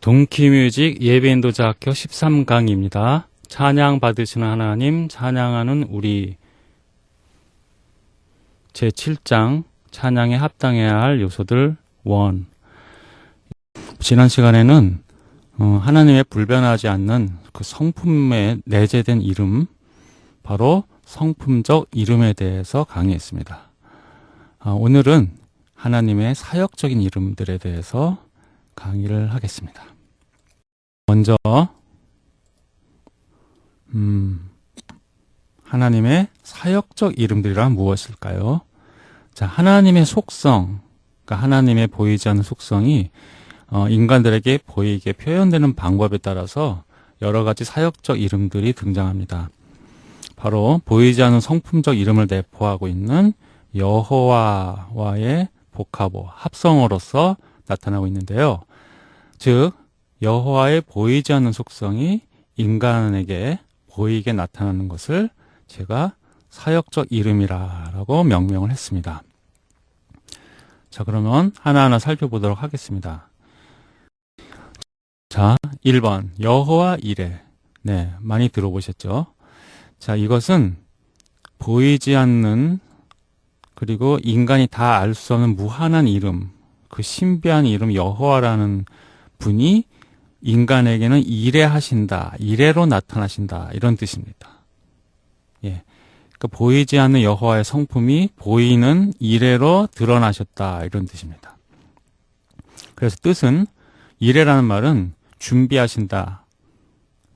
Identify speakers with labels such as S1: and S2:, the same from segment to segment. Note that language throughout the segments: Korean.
S1: 동키뮤직 예배인도자학교 13강입니다. 찬양 받으시는 하나님, 찬양하는 우리 제7장 찬양에 합당해야 할 요소들 1 지난 시간에는 어, 하나님의 불변하지 않는 그 성품에 내재된 이름 바로 성품적 이름에 대해서 강의했습니다. 아, 오늘은 하나님의 사역적인 이름들에 대해서 강의를 하겠습니다. 먼저 음, 하나님의 사역적 이름들이란 무엇일까요? 자, 하나님의 속성, 그러니까 하나님의 보이지 않는 속성이 어, 인간들에게 보이게 표현되는 방법에 따라서 여러 가지 사역적 이름들이 등장합니다. 바로 보이지 않는 성품적 이름을 내포하고 있는 여호와와의 복합어, 합성어로서 나타나고 있는데요. 즉 여호와의 보이지 않는 속성이 인간에게 보이게 나타나는 것을 제가 사역적 이름이라고 명명을 했습니다. 자, 그러면 하나하나 살펴보도록 하겠습니다. 자, 1번 여호와 이레. 네, 많이 들어보셨죠? 자, 이것은 보이지 않는 그리고 인간이 다 알 수 없는 무한한 이름, 그 신비한 이름 여호와라는 분이 인간에게는 이래하신다, 이래로 나타나신다 이런 뜻입니다. 예, 그러니까 보이지 않는 여호와의 성품이 보이는 이래로 드러나셨다 이런 뜻입니다. 그래서 뜻은 이래라는 말은 준비하신다,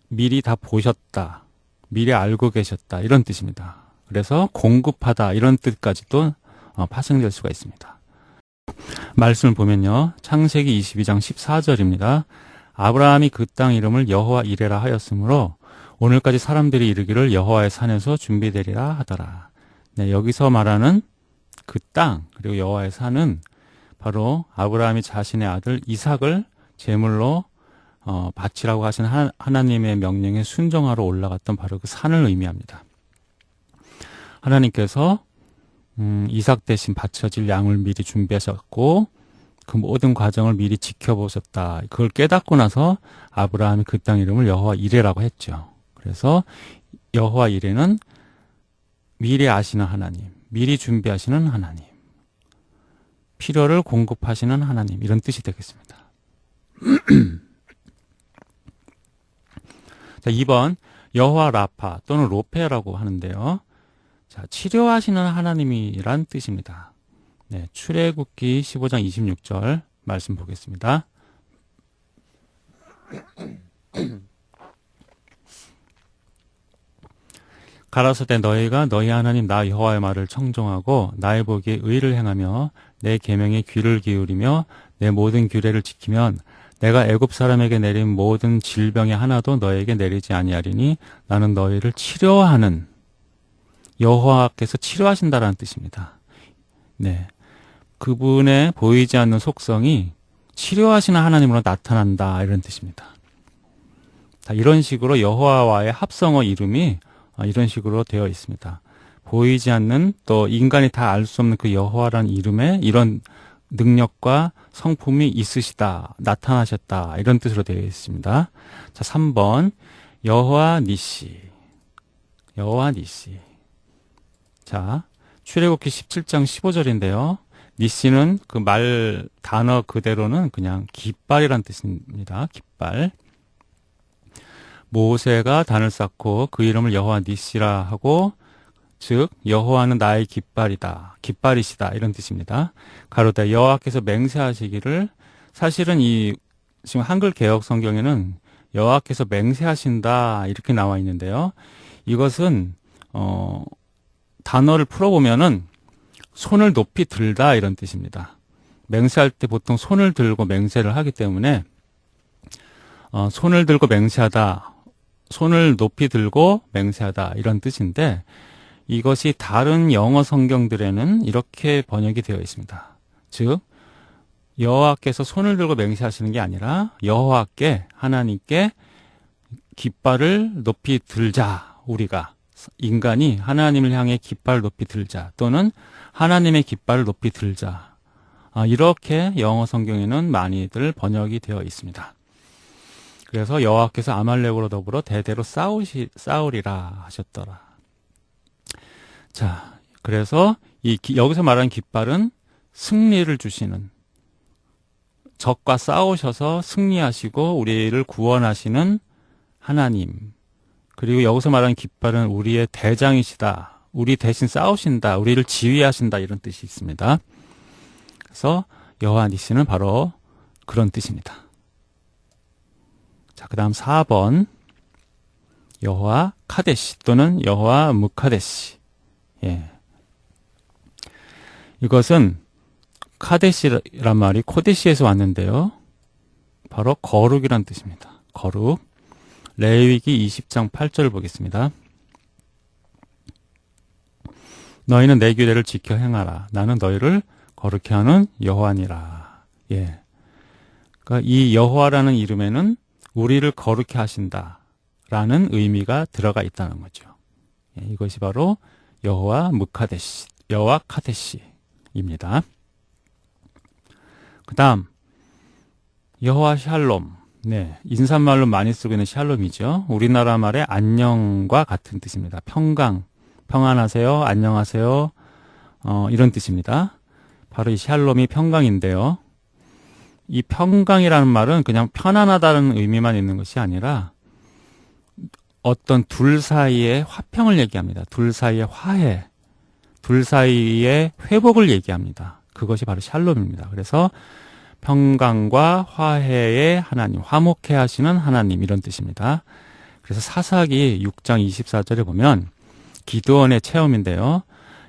S1: 미리 다 보셨다, 미리 알고 계셨다 이런 뜻입니다. 그래서 공급하다 이런 뜻까지도 어, 파생될 수가 있습니다. 말씀을 보면요. 창세기 22장 14절입니다. 아브라함이 그 땅 이름을 여호와 이레라 하였으므로 오늘까지 사람들이 이르기를 여호와의 산에서 준비되리라 하더라. 네, 여기서 말하는 그 땅 그리고 여호와의 산은 바로 아브라함이 자신의 아들 이삭을 제물로 어, 바치라고 하신 하나, 님의 명령에 순종하러 올라갔던 바로 그 산을 의미합니다. 하나님께서 음, 이삭 대신 바쳐질 양을 미리 준비하셨고 그 모든 과정을 미리 지켜보셨다. 그걸 깨닫고 나서 아브라함이 그 땅 이름을 여호와 이레라고 했죠. 그래서 여호와 이레는 미리 아시는 하나님, 미리 준비하시는 하나님, 필요를 공급하시는 하나님 이런 뜻이 되겠습니다. 자, 2번 여호와 라파 또는 로페라고 하는데요. 자, 치료하시는 하나님이란 뜻입니다. 네, 출애굽기 15장 26절 말씀 보겠습니다. 가라사대 너희가 너희 하나님 나 여호와의 말을 청종하고 나의 보기에 의를 행하며 내 계명에 귀를 기울이며 내 모든 규례를 지키면 내가 애굽 사람에게 내린 모든 질병의 하나도 너에게 내리지 아니하리니 나는 너희를 치료하는 여호와께서 치료하신다라는 뜻입니다. 네. 그분의 보이지 않는 속성이 치료하시는 하나님으로 나타난다 이런 뜻입니다. 자, 이런 식으로 여호와와의 합성어 이름이 아, 이런 식으로 되어 있습니다. 보이지 않는 또 인간이 다 알 수 없는 그 여호와라는 이름에 이런 능력과 성품이 있으시다, 나타나셨다 이런 뜻으로 되어 있습니다. 자, 3번 여호와 니시 여호와 니시 자, 출애굽기 17장 15절인데요. 니시는 그 말 단어 그대로는 그냥 깃발이란 뜻입니다. 깃발. 모세가 단을 쌓고 그 이름을 여호와 니시라 하고 즉 여호와는 나의 깃발이다. 깃발이시다. 이런 뜻입니다. 가로다 여호와께서 맹세하시기를 사실은 이 지금 한글 개혁 성경에는 여호와께서 맹세하신다 이렇게 나와 있는데요. 이것은 어 단어를 풀어 보면은 손을 높이 들다 이런 뜻입니다. 맹세할 때 보통 손을 들고 맹세를 하기 때문에 어, 손을 들고 맹세하다, 손을 높이 들고 맹세하다 이런 뜻인데 이것이 다른 영어 성경들에는 이렇게 번역이 되어 있습니다. 즉 여호와께서 손을 들고 맹세하시는 게 아니라 여호와께 하나님께 깃발을 높이 들자 우리가 인간이 하나님을 향해 깃발 높이 들자 또는 하나님의 깃발을 높이 들자 아, 이렇게 영어 성경에는 많이들 번역이 되어 있습니다. 그래서 여호와께서 아말렉으로 더불어 대대로 싸우시 싸우리라 하셨더라. 자, 그래서 이 기, 여기서 말하는 깃발은 승리를 주시는 적과 싸우셔서 승리하시고 우리를 구원하시는 하나님. 그리고 여기서 말하는 깃발은 우리의 대장이시다. 우리 대신 싸우신다. 우리를 지휘하신다. 이런 뜻이 있습니다. 그래서 여호와 니시는 바로 그런 뜻입니다. 자, 그다음 4번 여호와 카데시 또는 여호와 무카데시. 예. 이것은 카데시란 말이 코데시에서 왔는데요. 바로 거룩이란 뜻입니다. 거룩. 레위기 20장 8절을 보겠습니다. 너희는 내 규례를 지켜 행하라. 나는 너희를 거룩해 하는 여호와니라. 예. 그러니까 이 여호와라는 이름에는 우리를 거룩해 하신다라는 의미가 들어가 있다는 거죠. 예, 이것이 바로 여호와 무카데시, 여호와 카데시입니다. 그다음 여호와 샬롬. 네, 인사말로 많이 쓰고 있는 샬롬이죠. 우리나라 말의 안녕과 같은 뜻입니다. 평강, 평안하세요, 안녕하세요, 어, 이런 뜻입니다. 바로 이 샬롬이 평강인데요. 이 평강이라는 말은 그냥 편안하다는 의미만 있는 것이 아니라 어떤 둘 사이의 화평을 얘기합니다. 둘 사이의 화해, 둘 사이의 회복을 얘기합니다. 그것이 바로 샬롬입니다. 그래서 평강과 화해의 하나님, 화목해 하시는 하나님 이런 뜻입니다. 그래서 사사기 6장 24절에 보면 기도원의 체험인데요.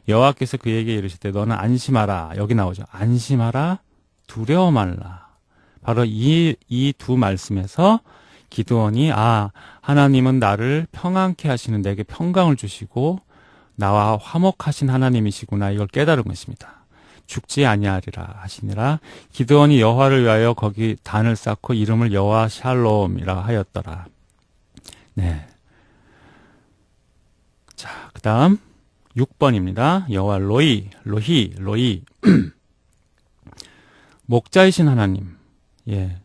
S1: 여호와께서 그에게 이르실 때 너는 안심하라. 여기 나오죠. 안심하라. 두려워 말라. 바로 이 이 두 말씀에서 기도원이 아 하나님은 나를 평안케 하시는 내게 평강을 주시고 나와 화목하신 하나님이시구나 이걸 깨달은 것입니다. 죽지 아니하리라 하시니라 기드온이 여호와를 위하여 거기 단을 쌓고 이름을 여호와 샬롬이라 하였더라. 네. 자, 그다음 6번입니다. 여호와 로이, 로히, 로이. 목자이신 하나님. 예.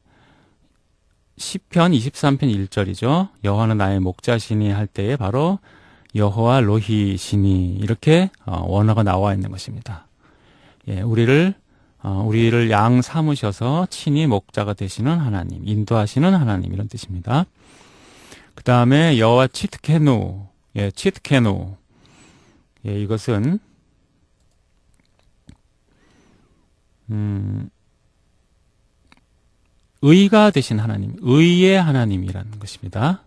S1: 시편 23편 1절이죠. 여호와는 나의 목자시니 할 때에 바로 여호와 로히시니 이렇게 어, 원어가 나와 있는 것입니다. 예, 우리를 어, 우리를 양 삼으셔서 친히 목자가 되시는 하나님, 인도하시는 하나님 이런 뜻입니다. 그 다음에 여호와 치트케누, 예, 치트케누, 예, 이것은 음, 의가 되신 하나님, 의의 하나님이라는 것입니다.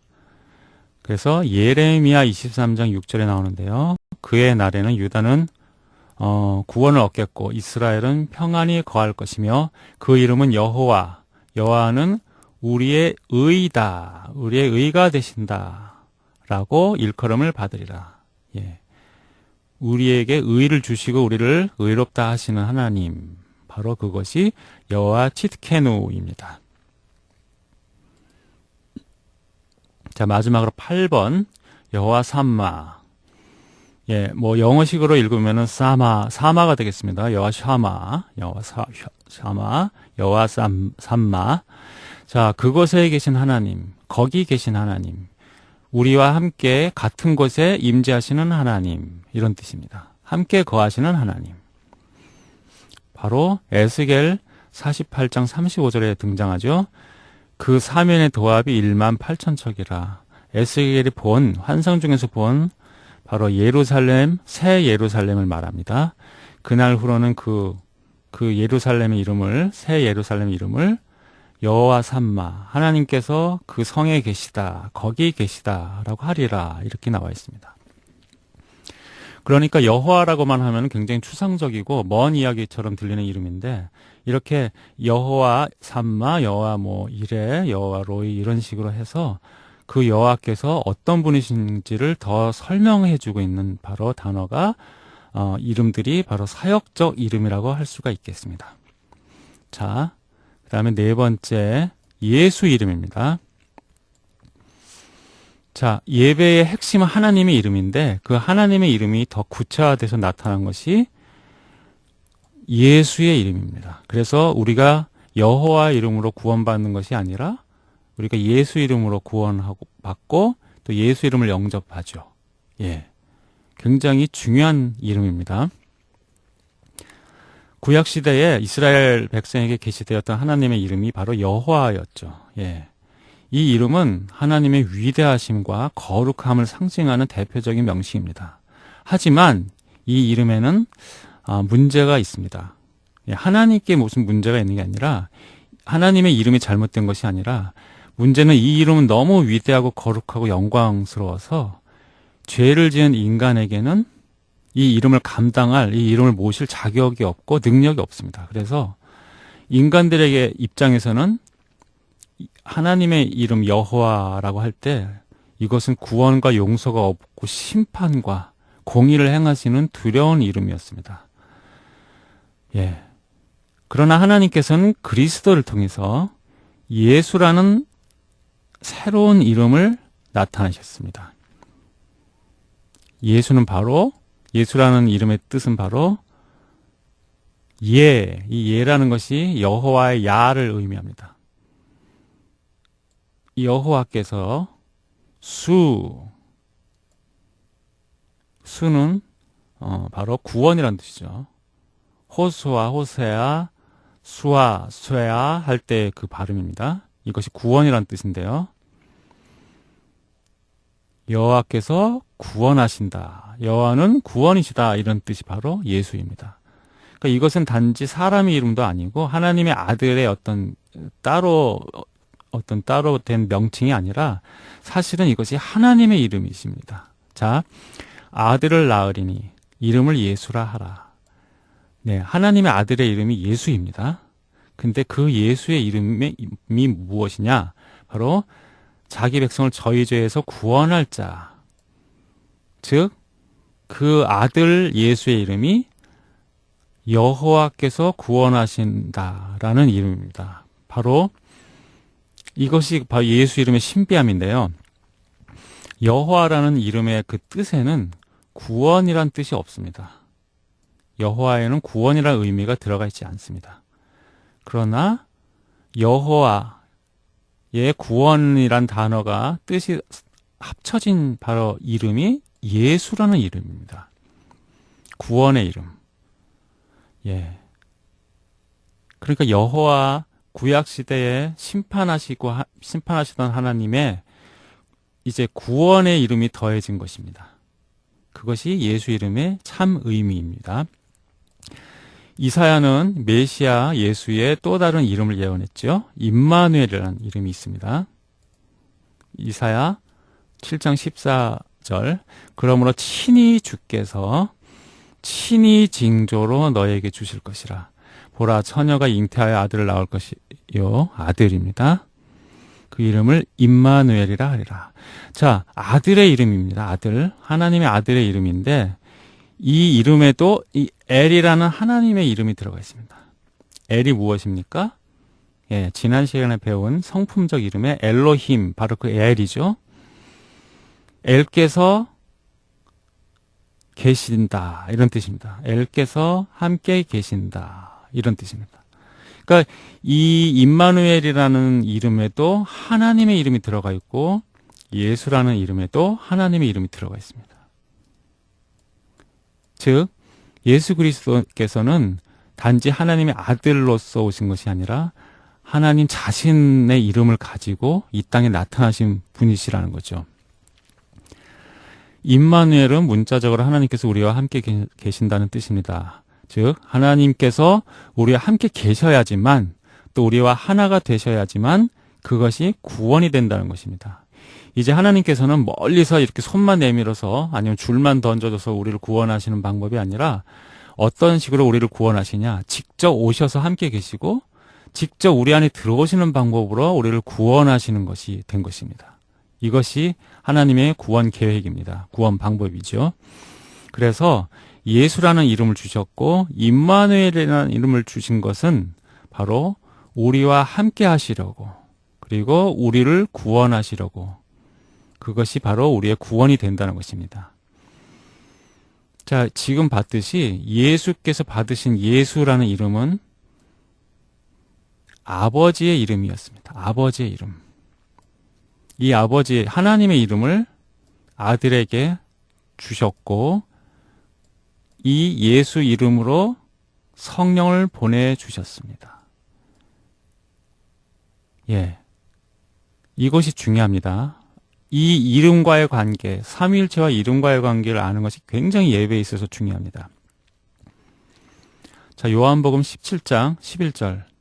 S1: 그래서 예레미야 23장 6절에 나오는데요. 그의 날에는 유다는 어, 구원을 얻겠고 이스라엘은 평안히 거할 것이며 그 이름은 여호와 여호와는 우리의 의다 우리의 의가 되신다라고 일컬음을 받으리라. 예. 우리에게 의를 주시고 우리를 의롭다 하시는 하나님 바로 그것이 여호와 치트케누입니다. 자 마지막으로 8번 여호와 삼마 예, 뭐 영어식으로 읽으면은 사마 사마가 되겠습니다. 여호와 샤마, 여호와 사, 샤마, 여호와 삼, 삼마. 자, 그곳에 계신 하나님, 거기 계신 하나님, 우리와 함께 같은 곳에 임재하시는 하나님 이런 뜻입니다. 함께 거하시는 하나님. 바로 에스겔 48장 35절에 등장하죠. 그 사면의 도합이 1만 8천 척이라. 에스겔이 본 환상 중에서 본 바로 예루살렘, 새 예루살렘을 말합니다. 그날 후로는 그, 그 예루살렘의 이름을, 새 예루살렘 이름을 여호와 삼마, 하나님께서 그 성에 계시다, 거기 계시다라고 하리라, 이렇게 나와 있습니다. 그러니까 여호와라고만 하면 굉장히 추상적이고 먼 이야기처럼 들리는 이름인데 이렇게 여호와 삼마, 여호와 뭐 이레, 여호와 로이 이런 식으로 해서 그 여호와께서 어떤 분이신지를 더 설명해 주고 있는 바로 단어가 어, 이름들이 바로 사역적 이름이라고 할 수가 있겠습니다. 자, 그 다음에 네 번째 예수 이름입니다. 자, 예배의 핵심은 하나님의 이름인데 그 하나님의 이름이 더 구체화돼서 나타난 것이 예수의 이름입니다. 그래서 우리가 여호와 이름으로 구원받는 것이 아니라 우리가 예수 이름으로 구원하고 받고 또 예수 이름을 영접하죠. 예. 굉장히 중요한 이름입니다. 구약 시대에 이스라엘 백성에게 계시되었던 하나님의 이름이 바로 여호와였죠. 예. 이 이름은 하나님의 위대하심과 거룩함을 상징하는 대표적인 명칭입니다. 하지만 이 이름에는 아, 문제가 있습니다. 예, 하나님께 무슨 문제가 있는 게 아니라 하나님의 이름이 잘못된 것이 아니라 문제는 이 이름은 너무 위대하고 거룩하고 영광스러워서 죄를 지은 인간에게는 이 이름을 감당할 이 이름을 모실 자격이 없고 능력이 없습니다. 그래서 인간들에게 입장에서는 하나님의 이름 여호와라고 할 때 이것은 구원과 용서가 없고 심판과 공의를 행하시는 두려운 이름이었습니다. 예. 그러나 하나님께서는 그리스도를 통해서 예수라는 새로운 이름을 나타내셨습니다. 예수는 바로 예수라는 이름의 뜻은 바로 예, 이 예라는 것이 여호와의 야를 의미합니다. 여호와께서 수 수는 어, 바로 구원이라는 뜻이죠. 호수와 호세아, 수아, 쇠아 할때 그 발음입니다. 이것이 구원이라는 뜻인데요. 여호와께서 구원하신다. 여호와는 구원이시다. 이런 뜻이 바로 예수입니다. 그러니까 이것은 단지 사람의 이름도 아니고 하나님의 아들의 어떤 따로 어떤 따로 된 명칭이 아니라 사실은 이것이 하나님의 이름이십니다. 자, 아들을 낳으리니 이름을 예수라 하라. 네, 하나님의 아들의 이름이 예수입니다. 근데 그 예수의 이름이 무엇이냐? 바로 자기 백성을 저희 죄에서 구원할 자. 즉, 그 아들 예수의 이름이 여호와께서 구원하신다라는 이름입니다. 바로 이것이 바로 예수 이름의 신비함인데요. 여호와라는 이름의 그 뜻에는 구원이란 뜻이 없습니다. 여호와에는 구원이라는 의미가 들어가 있지 않습니다. 그러나 여호와의 구원이란 단어가 뜻이 합쳐진 바로 이름이 예수라는 이름입니다. 구원의 이름. 예. 그러니까 여호와 구약 시대에 심판하시고 심판하시던 하나님의 이제 구원의 이름이 더해진 것입니다. 그것이 예수 이름의 참 의미입니다. 이사야는 메시아 예수의 또 다른 이름을 예언했죠. 임마누엘이라는 이름이 있습니다. 이사야 7장 14 절 그러므로 친히 주께서 친히 징조로 너에게 주실 것이라. 보라 처녀가 잉태하여 아들을 낳을 것이요 아들입니다. 그 이름을 임마누엘이라 하리라. 자, 아들의 이름입니다. 아들. 하나님의 아들의 이름인데 이 이름에도 이 엘이라는 하나님의 이름이 들어가 있습니다. 엘이 무엇입니까? 예, 지난 시간에 배운 성품적 이름의 엘로힘, 바로 그 엘이죠. 엘께서 계신다. 이런 뜻입니다. 엘께서 함께 계신다. 이런 뜻입니다. 그러니까 이 임마누엘이라는 이름에도 하나님의 이름이 들어가 있고 예수라는 이름에도 하나님의 이름이 들어가 있습니다. 즉 예수 그리스도께서는 단지 하나님의 아들로서 오신 것이 아니라 하나님 자신의 이름을 가지고 이 땅에 나타나신 분이시라는 거죠. 임마누엘은 문자적으로 하나님께서 우리와 함께 계신다는 뜻입니다. 즉 하나님께서 우리와 함께 계셔야지만 또 우리와 하나가 되셔야지만 그것이 구원이 된다는 것입니다. 이제 하나님께서는 멀리서 이렇게 손만 내밀어서 아니면 줄만 던져줘서 우리를 구원하시는 방법이 아니라 어떤 식으로 우리를 구원하시냐 직접 오셔서 함께 계시고 직접 우리 안에 들어오시는 방법으로 우리를 구원하시는 것이 된 것입니다. 이것이 하나님의 구원 계획입니다. 구원 방법이죠. 그래서 예수라는 이름을 주셨고 임마누엘이라는 이름을 주신 것은 바로 우리와 함께 하시려고 그리고 우리를 구원하시려고 그것이 바로 우리의 구원이 된다는 것입니다. 자, 지금 봤듯이 예수께서 받으신 예수라는 이름은 아버지의 이름이었습니다. 아버지의 이름. 이 아버지 하나님의 이름을 아들에게 주셨고 이 예수 이름으로 성령을 보내 주셨습니다. 예. 이것이 중요합니다. 이 이름과의 관계, 삼위일체와 이름과의 관계를 아는 것이 굉장히 예배에 있어서 중요합니다. 자, 요한복음 17장 11절.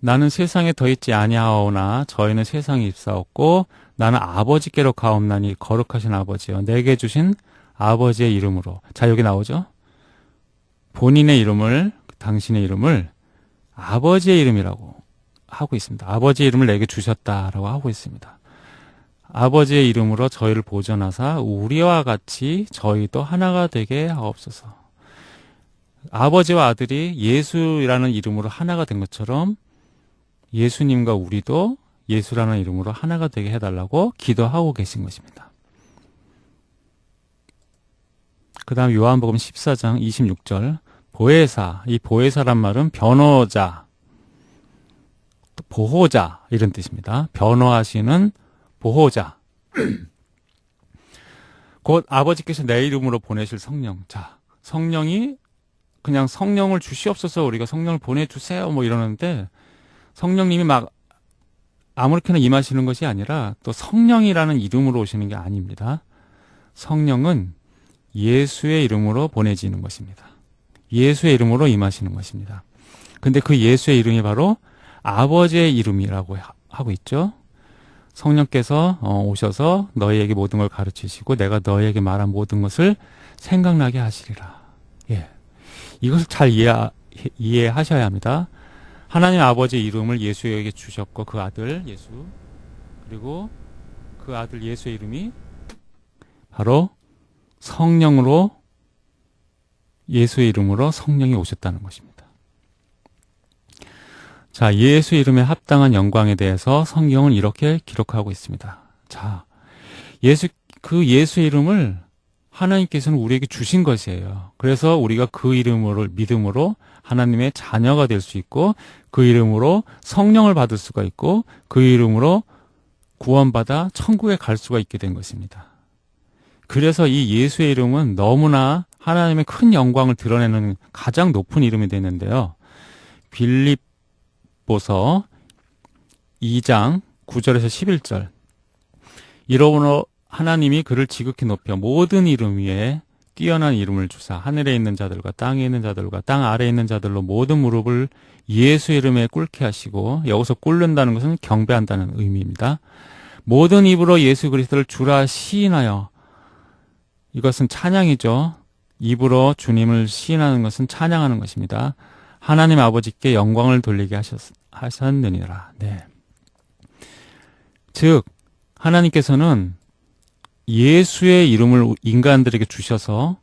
S1: 나는 세상에 더 있지 아니하오나 저희는 세상에 입사없고 나는 아버지께로 가옵나니 거룩하신 아버지여 내게 주신 아버지의 이름으로. 자, 여기 나오죠? 본인의 이름을, 당신의 이름을 아버지의 이름이라고 하고 있습니다. 아버지의 이름을 내게 주셨다라고 하고 있습니다. 아버지의 이름으로 저희를 보존하사 우리와 같이 저희도 하나가 되게 하옵소서. 아버지와 아들이 예수라는 이름으로 하나가 된 것처럼 예수님과 우리도 예수라는 이름으로 하나가 되게 해달라고 기도하고 계신 것입니다. 그 다음 요한복음 14장 26절 보혜사 이 보혜사란 말은 변호자 보호자 이런 뜻입니다. 변호하시는 보호자 곧 아버지께서 내 이름으로 보내실 성령 자 성령이 그냥 성령을 주시옵소서 우리가 성령을 보내주세요 뭐 이러는데 성령님이 막 아무렇게나 임하시는 것이 아니라 또 성령이라는 이름으로 오시는 게 아닙니다. 성령은 예수의 이름으로 보내지는 것입니다. 예수의 이름으로 임하시는 것입니다. 근데 그 예수의 이름이 바로 아버지의 이름이라고 하고 있죠. 성령께서 어, 오셔서 너희에게 모든 걸 가르치시고 내가 너희에게 말한 모든 것을 생각나게 하시리라. 예. 이것을 잘 이해, 이해하셔야 합니다. 하나님 아버지의 이름을 예수에게 주셨고 그 아들 예수 그리고 그 아들 예수의 이름이 바로 성령으로 예수의 이름으로 성령이 오셨다는 것입니다. 자, 예수 이름에 합당한 영광에 대해서 성경은 이렇게 기록하고 있습니다. 자, 예수, 그 예수 이름을 하나님께서는 우리에게 주신 것이에요. 그래서 우리가 그 이름으로, 믿음으로 하나님의 자녀가 될 수 있고, 그 이름으로 성령을 받을 수가 있고, 그 이름으로 구원받아 천국에 갈 수가 있게 된 것입니다. 그래서 이 예수의 이름은 너무나 하나님의 큰 영광을 드러내는 가장 높은 이름이 되는데요. 빌립보서 2장 9절에서 11절. 이러므로 하나님이 그를 지극히 높여 모든 이름 위에 뛰어난 이름을 주사 하늘에 있는 자들과 땅에 있는 자들과 땅 아래에 있는 자들로 모든 무릎을 예수 이름에 꿇게 하시고 여기서 꿇는다는 것은 경배한다는 의미입니다. 모든 입으로 예수 그리스도를 주라 시인하여 이것은 찬양이죠. 입으로 주님을 시인하는 것은 찬양하는 것입니다. 하나님 아버지께 영광을 돌리게 하셨, 하셨느니라. 네. 즉, 하나님께서는 예수의 이름을 인간들에게 주셔서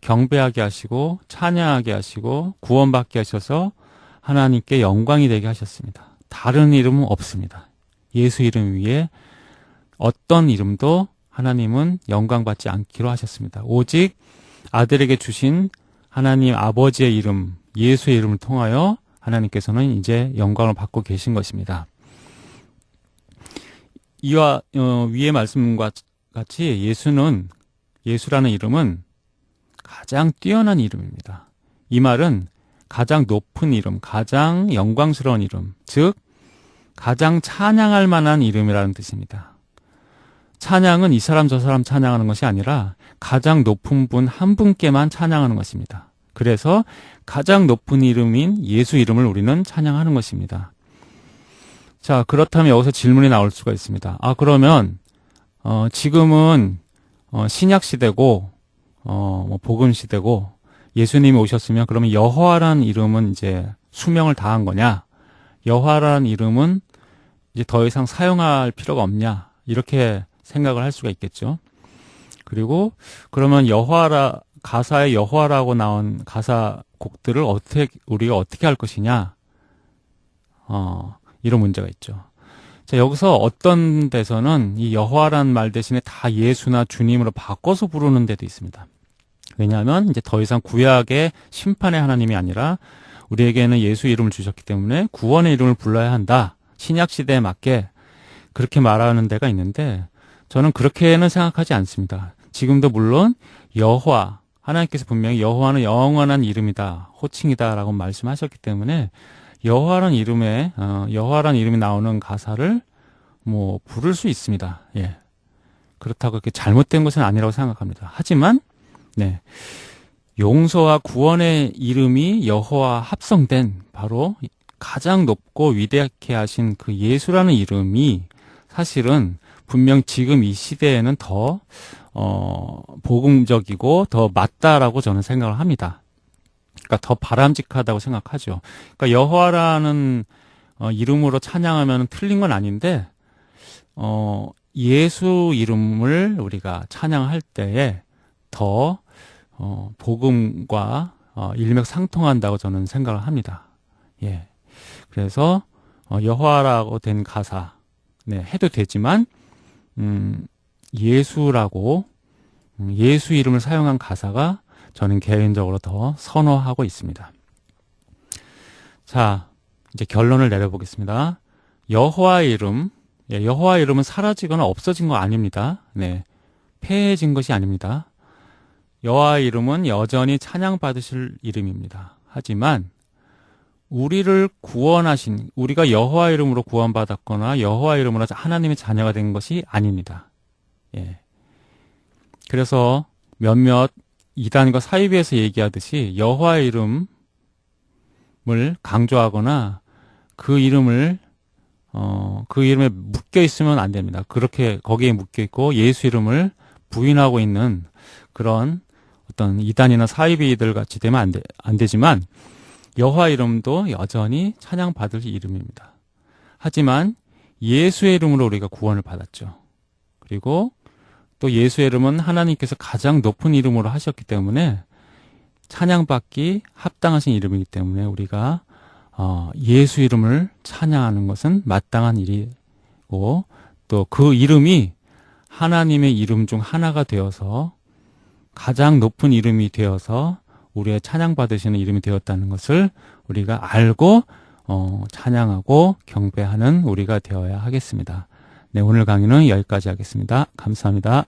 S1: 경배하게 하시고 찬양하게 하시고 구원받게 하셔서 하나님께 영광이 되게 하셨습니다. 다른 이름은 없습니다. 예수 이름 위에 어떤 이름도 하나님은 영광받지 않기로 하셨습니다. 오직 아들에게 주신 하나님 아버지의 이름, 예수의 이름을 통하여 하나님께서는 이제 영광을 받고 계신 것입니다. 이와 어, 위의 말씀과 같이 예수는 예수라는 이름은 가장 뛰어난 이름입니다. 이 말은 가장 높은 이름, 가장 영광스러운 이름, 즉 가장 찬양할 만한 이름이라는 뜻입니다. 찬양은 이 사람 저 사람 찬양하는 것이 아니라 가장 높은 분 한 분께만 찬양하는 것입니다. 그래서 가장 높은 이름인 예수 이름을 우리는 찬양하는 것입니다. 자, 그렇다면 여기서 질문이 나올 수가 있습니다. 아, 그러면, 어, 지금은, 어, 신약 시대고, 어, 뭐, 복음 시대고, 예수님이 오셨으면 그러면 여호와라는 이름은 이제 수명을 다한 거냐? 여호와라는 이름은 이제 더 이상 사용할 필요가 없냐? 이렇게 생각을 할 수가 있겠죠. 그리고 그러면 여호와라 가사에 여호와라고 나온 가사 곡들을 어떻게 우리가 어떻게 할 것이냐? 어, 이런 문제가 있죠. 자, 여기서 어떤 데서는 이 여호와라는 말 대신에 다 예수나 주님으로 바꿔서 부르는 데도 있습니다. 왜냐하면 이제 더 이상 구약의 심판의 하나님이 아니라 우리에게는 예수 이름을 주셨기 때문에 구원의 이름을 불러야 한다. 신약 시대에 맞게 그렇게 말하는 데가 있는데 저는 그렇게는 생각하지 않습니다. 지금도 물론 여호와 하나님께서 분명히 여호와는 영원한 이름이다, 호칭이다라고 말씀하셨기 때문에 여호와라는 이름에 어, 여호와라는 이름이 나오는 가사를 뭐 부를 수 있습니다. 예. 그렇다고 그렇게 잘못된 것은 아니라고 생각합니다. 하지만 네. 용서와 구원의 이름이 여호와 합성된 바로 가장 높고 위대하게 하신 그 예수라는 이름이 사실은 분명 지금 이 시대에는 더, 어, 복음적이고 더 맞다라고 저는 생각을 합니다. 그러니까 더 바람직하다고 생각하죠. 그러니까 여호와라는 어, 이름으로 찬양하면 틀린 건 아닌데, 어, 예수 이름을 우리가 찬양할 때에 더, 어, 복음과 어, 일맥상통한다고 저는 생각을 합니다. 예. 그래서, 어, 여호와라고 된 가사, 네, 해도 되지만, 음, 예수라고, 음, 예수 이름을 사용한 가사가 저는 개인적으로 더 선호하고 있습니다. 자, 이제 결론을 내려보겠습니다. 여호와 이름, 예, 여호와 이름은 사라지거나 없어진 거 아닙니다. 네, 폐해진 것이 아닙니다. 여호와 이름은 여전히 찬양받으실 이름입니다. 하지만 우리를 구원하신 우리가 여호와 이름으로 구원받았거나 여호와 이름으로 하나님의 자녀가 된 것이 아닙니다. 예. 그래서 몇몇 이단과 사이비에서 얘기하듯이 여호와의 이름을 강조하거나 그 이름을 어, 그 이름에 묶여 있으면 안 됩니다. 그렇게 거기에 묶여 있고 예수 이름을 부인하고 있는 그런 어떤 이단이나 사이비들 같이 되면 안, 되, 안 되지만 여호와 이름도 여전히 찬양 받을 이름입니다. 하지만 예수의 이름으로 우리가 구원을 받았죠. 그리고 또 예수의 이름은 하나님께서 가장 높은 이름으로 하셨기 때문에 찬양받기 합당하신 이름이기 때문에 우리가 어, 예수 이름을 찬양하는 것은 마땅한 일이고 또 그 이름이 하나님의 이름 중 하나가 되어서 가장 높은 이름이 되어서 우리의 찬양받으시는 이름이 되었다는 것을 우리가 알고 어, 찬양하고 경배하는 우리가 되어야 하겠습니다. 네, 오늘 강의는 여기까지 하겠습니다. 감사합니다.